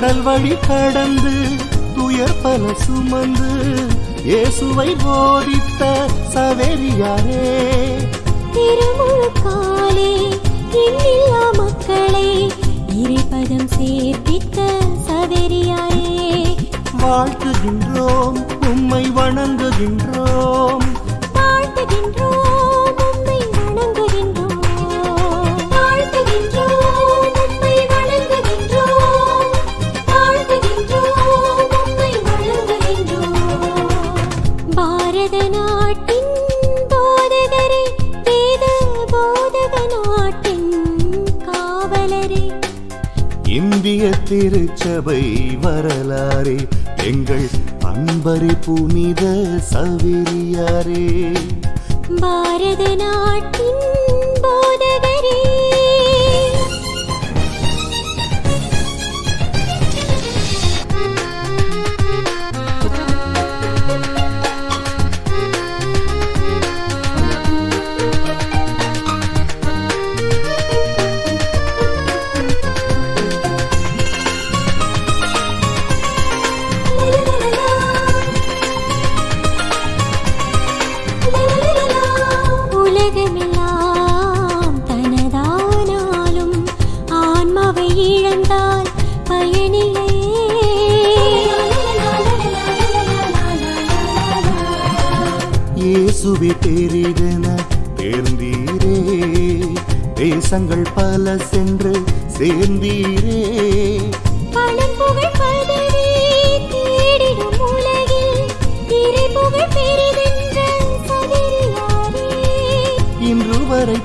கடல் வழி கடந்து துயர் பல சுமந்து இயேசுவை போதித்த சவேரியாரே. திருமுழுக்காலே எண்ணில்லா மக்களை இறைப்பதம் சேர்ப்பித்த சவேரியாரே. வாழ்த்துகின்றோம் உம்மை வணங்குகின்றோம். வாழ்த்துகின்றோம். அன்பரி புனித சவிரியாரே. பாரத நாட்டின் போதகரே.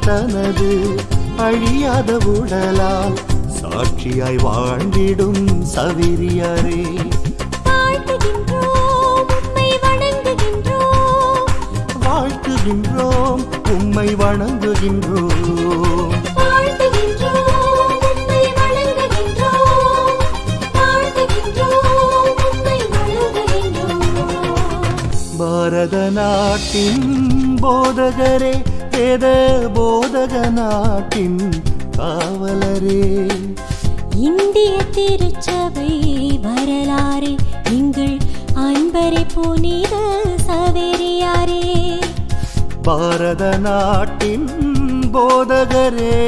தனது அழியாத உடலால் சாட்சியாய் வாழ்ந்திடும் சவிரியாரே. வாழ்த்துகின்றோம் உம்மை வணங்குகின்றோம். பாரத நாட்டின் போதகரே வேத போதக நாட்டின் காவலரே. இந்திய திருச்சபை வரலாறு எங்கள் அன்பரை புனித சவேரியாரே. பாரத நாட்டின் போதகரே.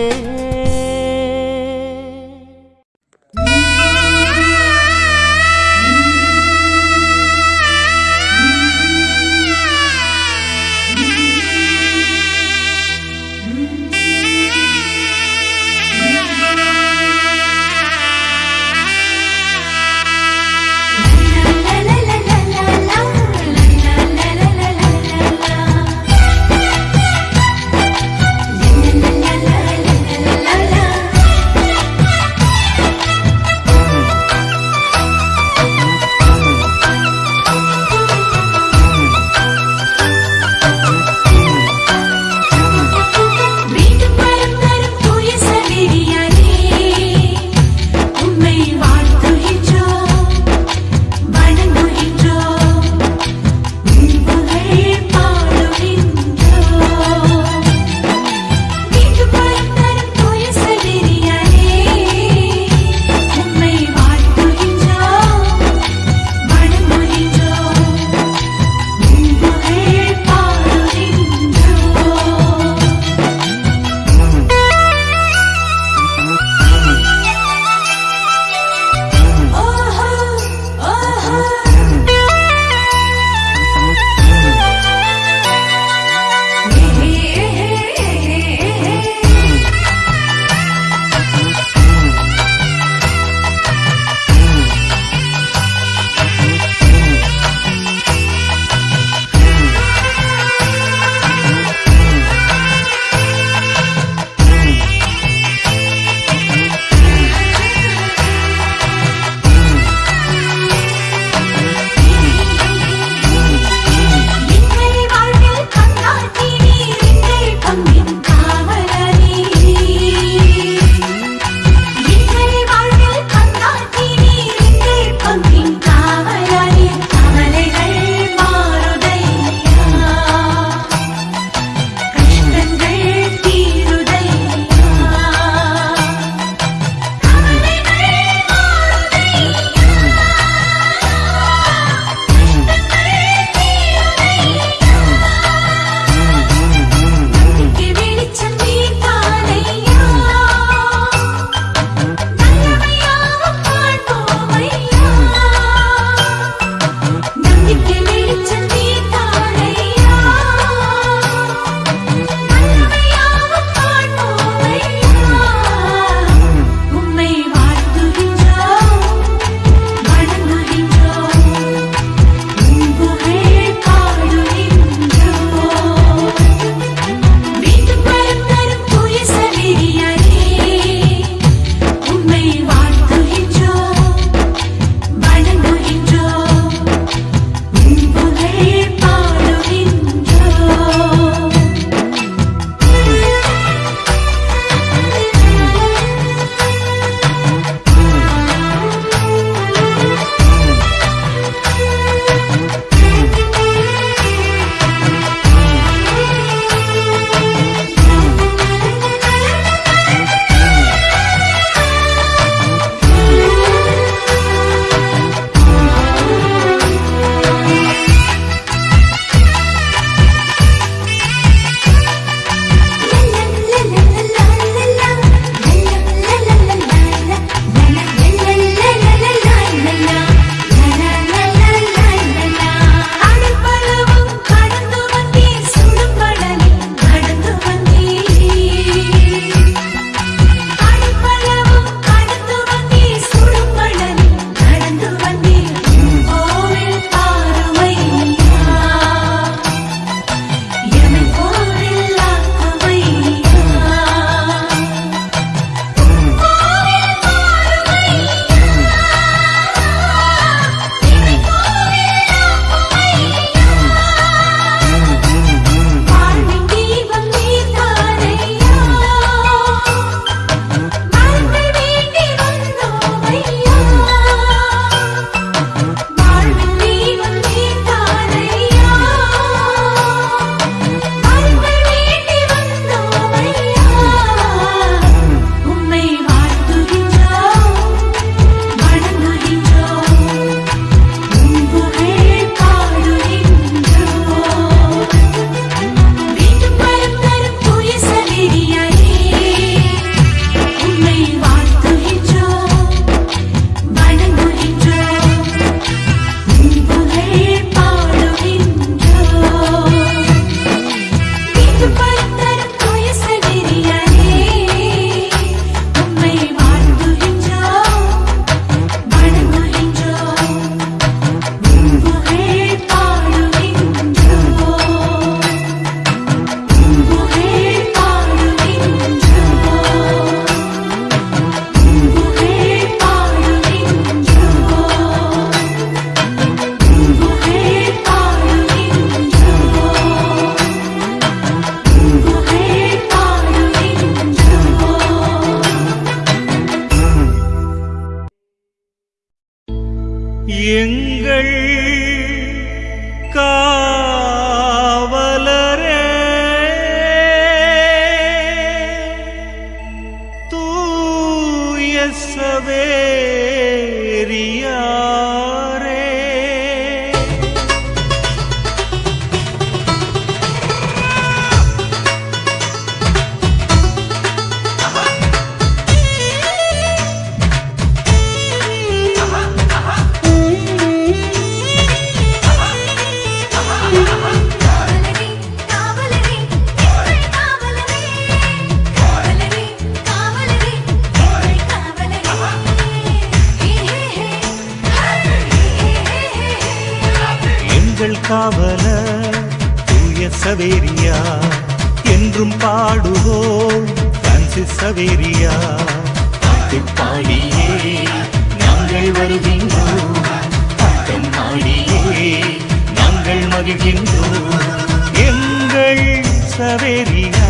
மகள் சவேரியா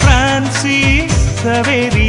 பிரான்சி சவேரியா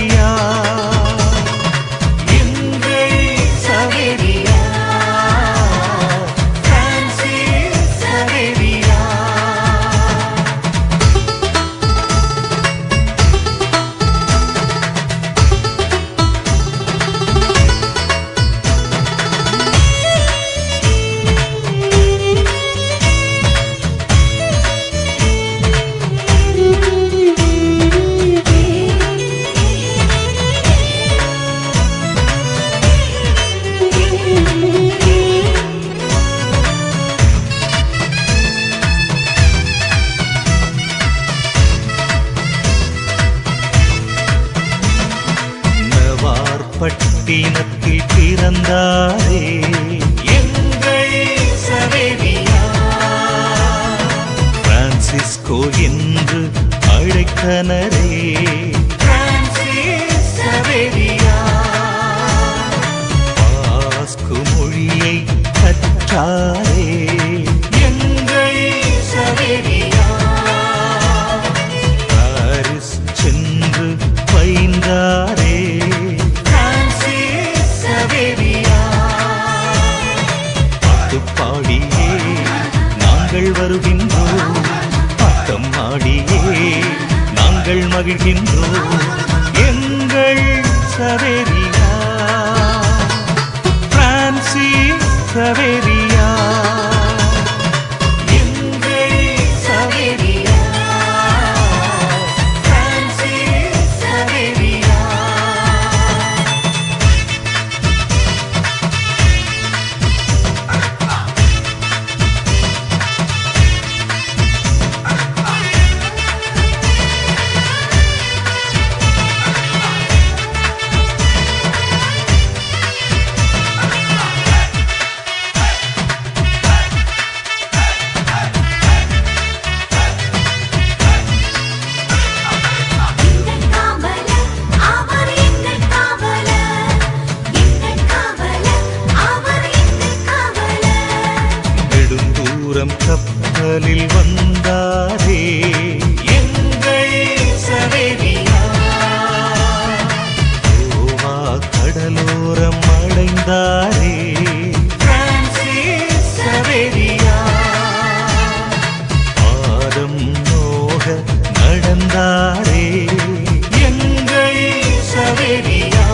நடந்தாரே. எங்கள் சவேரியா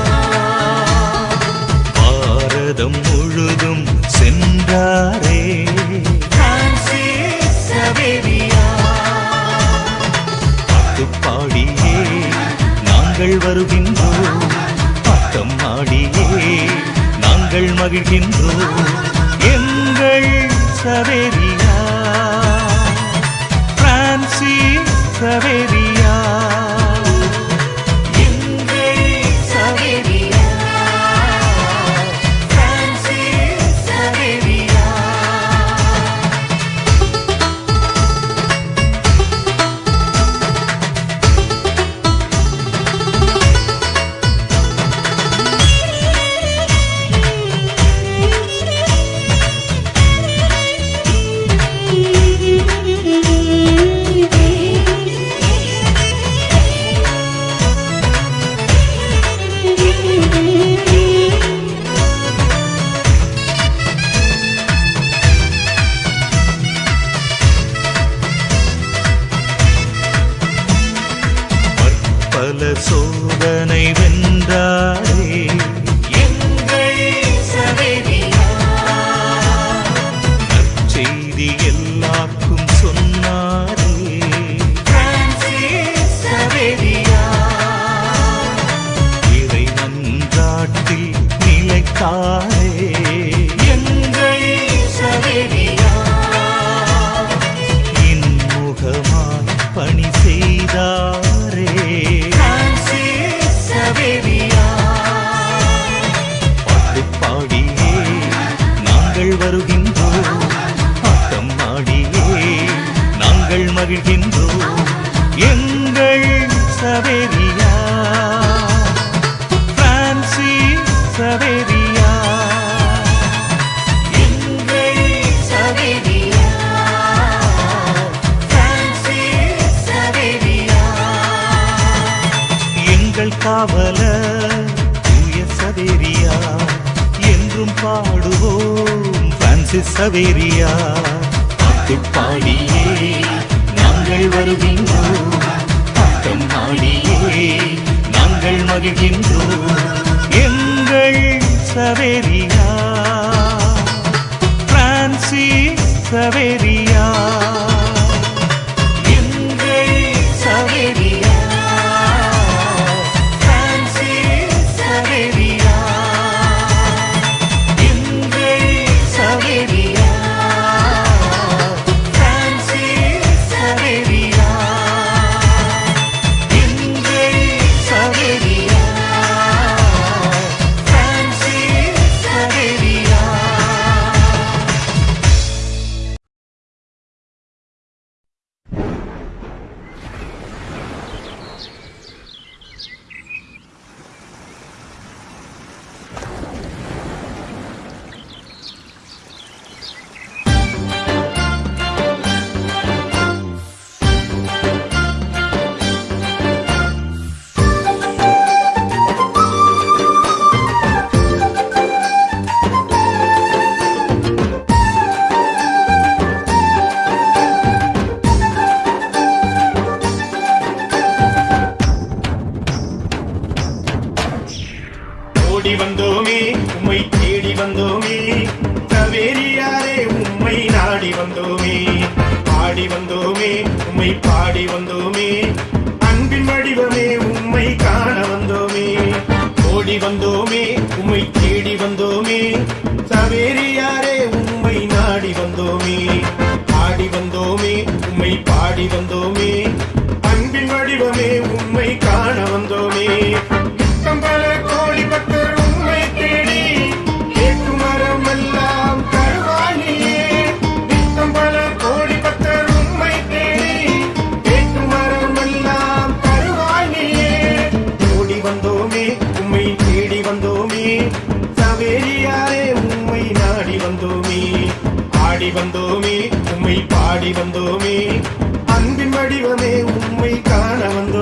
பாரதம் முழுதும் சென்றாரே. பாடியே நாங்கள் வருகின்றோம். பக்கம் மாடியே நாங்கள் மகிழ்கின்றோம். பாடி வந்தோமே உம்மை பாடி வந்தோமே. அன்பின் வடிவமே உம்மை காண வந்தோமே. பல கோழி பக்தர் வந்தோமே. பாடி வந்தோமே அன்பின் வடிவமே உம்மை காண வந்தோம்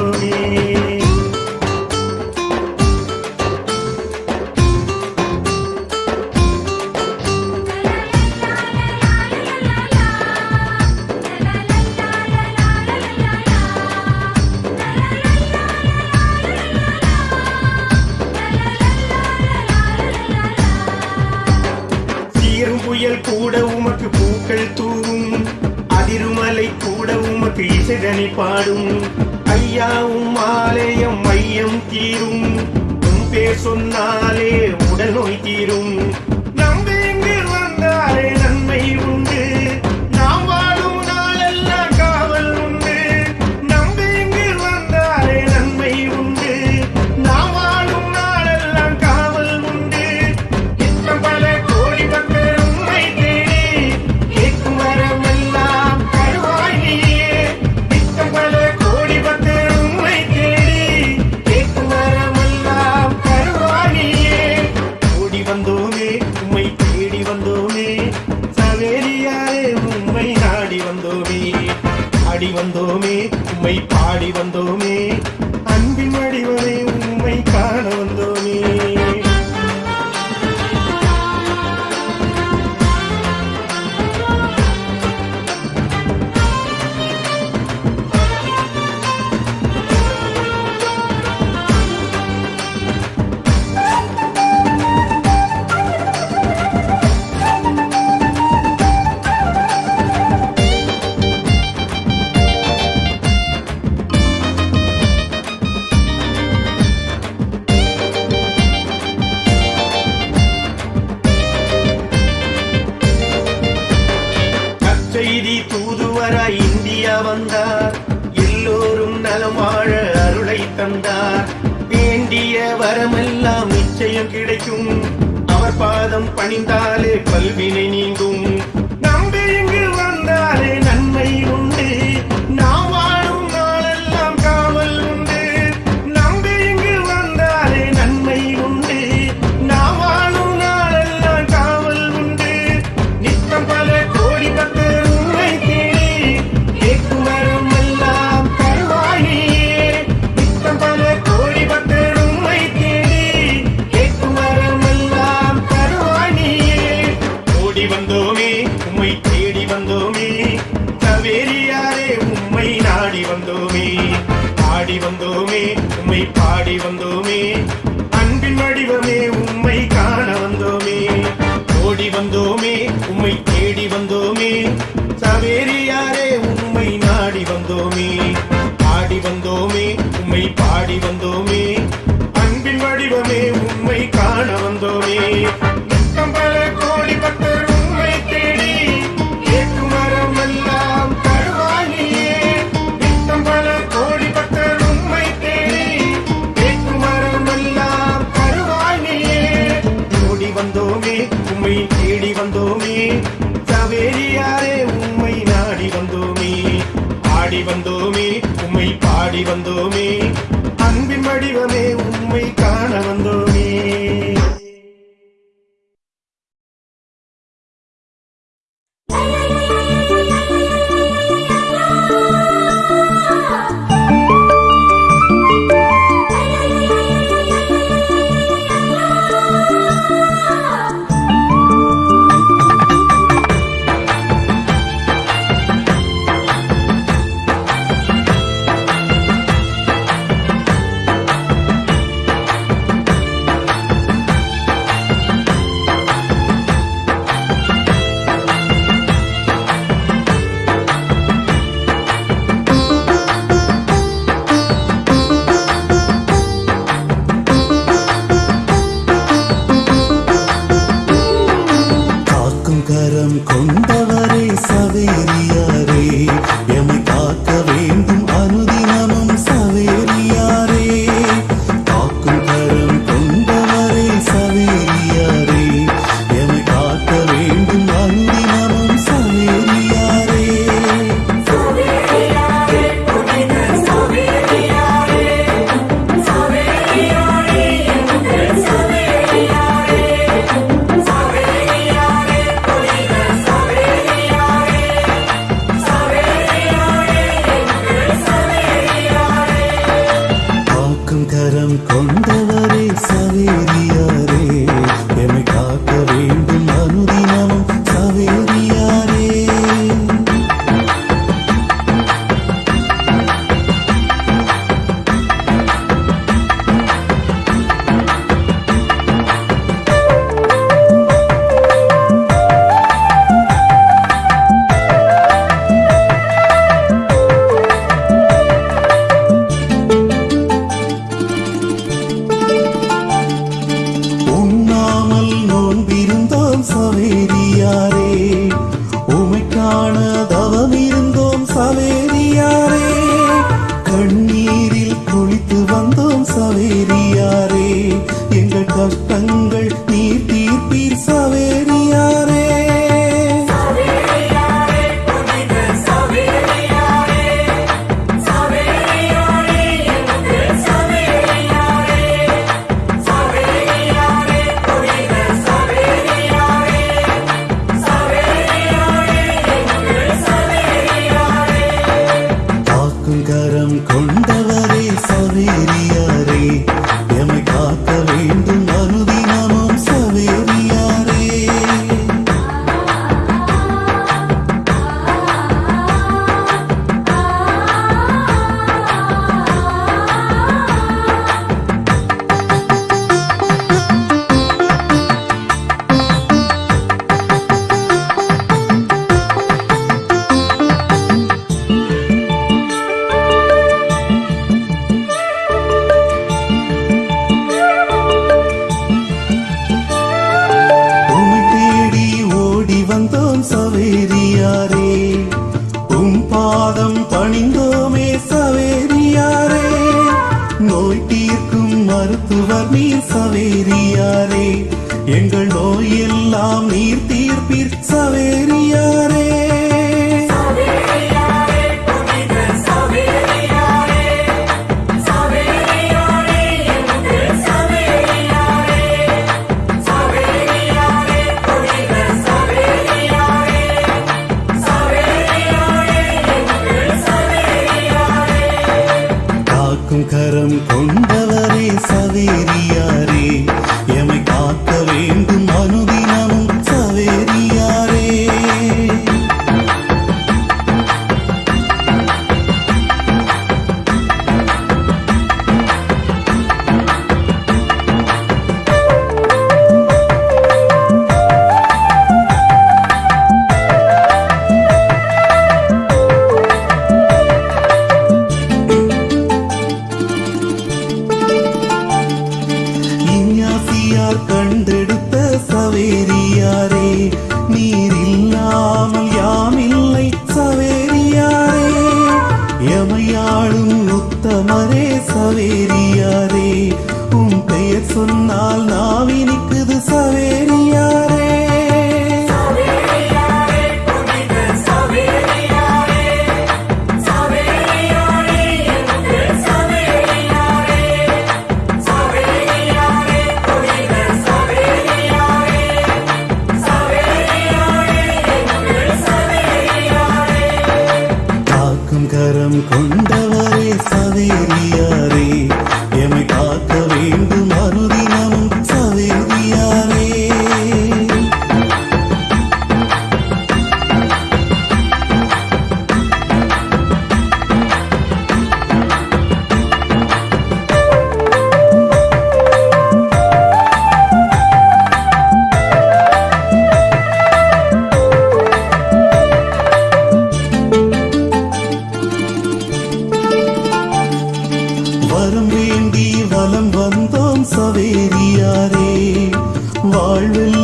காலம் வந்தோம் சவேரியாரே வாழ்வில்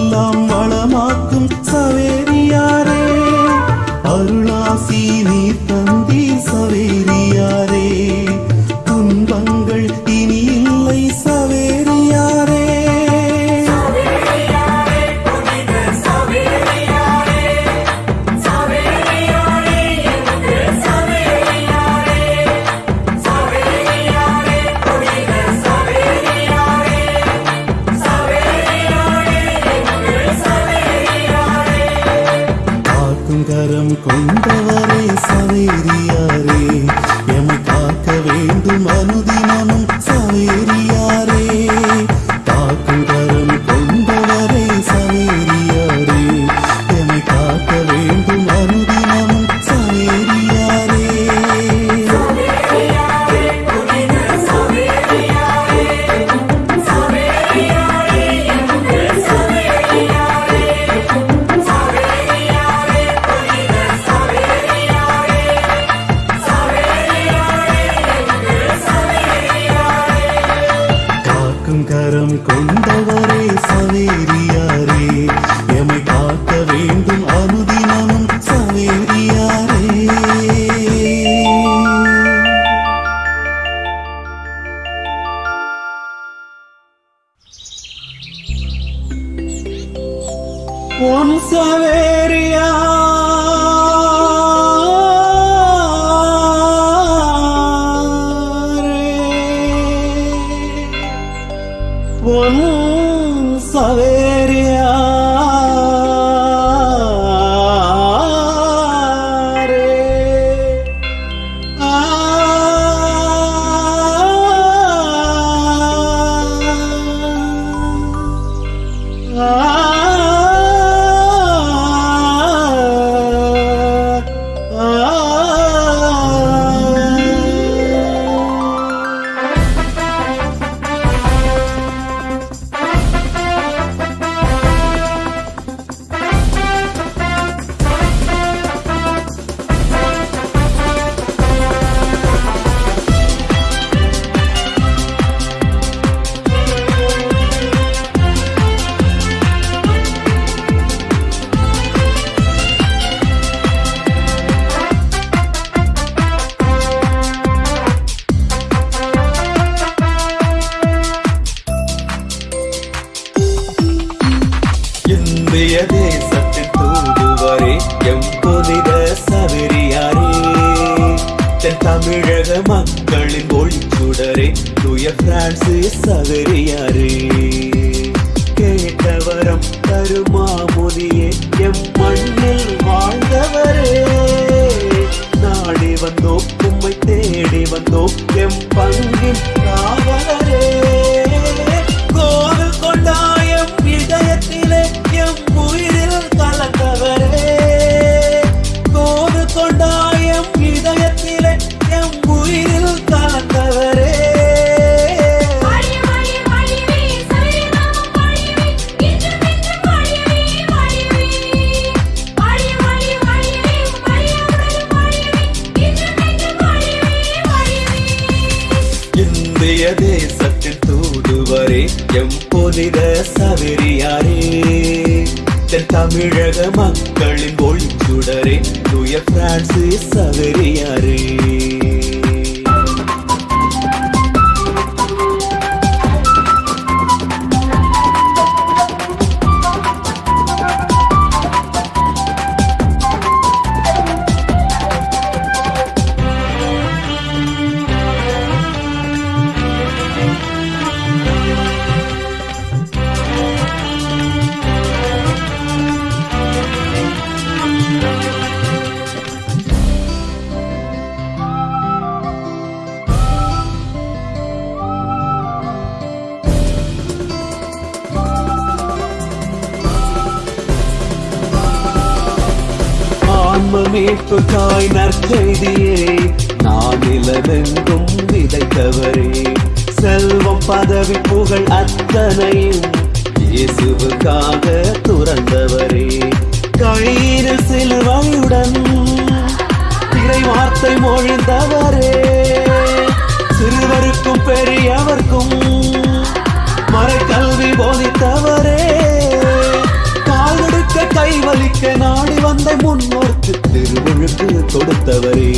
കളിൽ ഒഴിച്ചുടരെ തുയ ഫ്രാൻസിസ് സകറിയാറ് കേട്ടവരം തരുമാമുനിയെ എം മണ്ണിൽ வாழ்ந்தவரே நாடி வந்தோம் உம்மை தேடி வந்தோம் எம் பங்கின் தமிழக மக்களின் ஒளிச்சுடரே தூய பிரான்சிஸ் செய்தியே நானிலமெங்கும் விதைத்தவரே. செல்வம் பதவி புகழ் அத்தனையும் இயேசுவுக்காக துறந்தவரே. கயிறு சிலுவையுடன் திரை வார்த்தை மொழிந்தவரே. சிறுவருக்கும் பெரியவர்க்கும் மறை கல்வி போதி வலிக்க நாடி வந்த முன்னோர்க்கு திருவழுக்கு கொடுத்தவரே.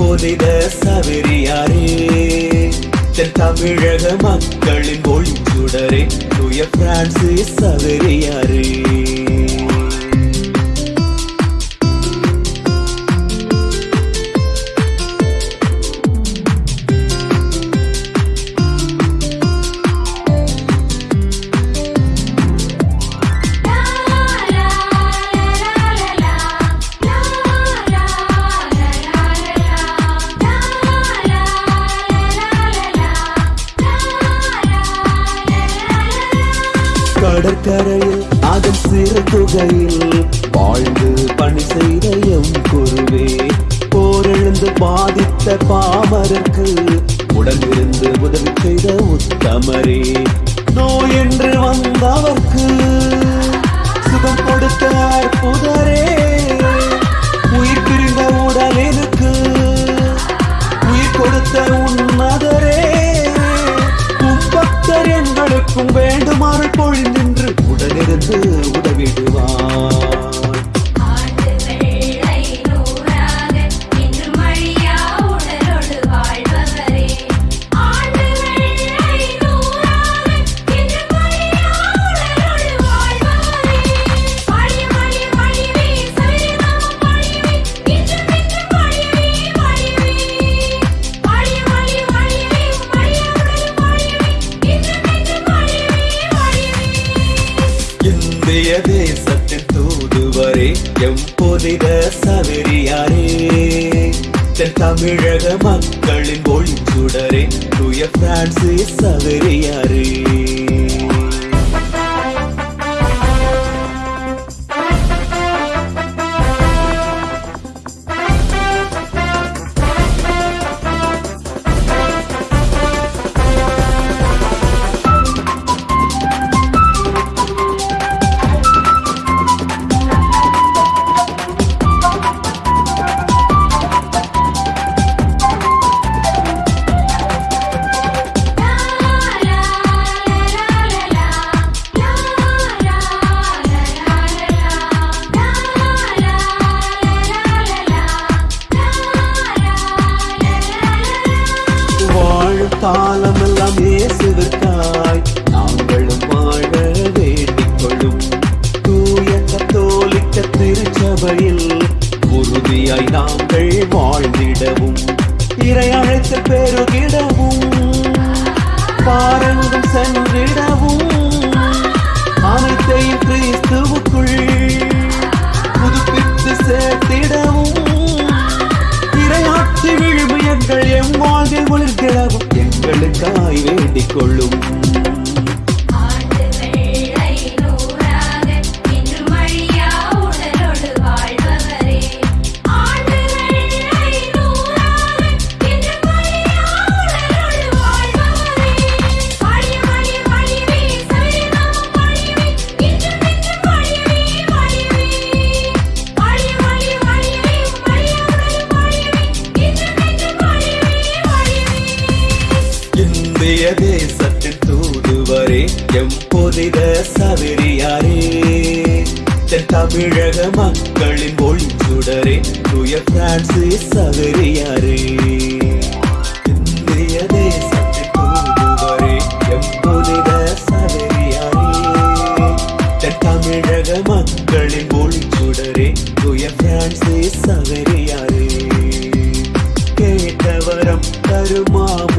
போதித சவரியாரே தென் தமிழக மக்களின் ஒளிச்சுடரே. தூய பிரான்சிஸ் சவரியாரே мама.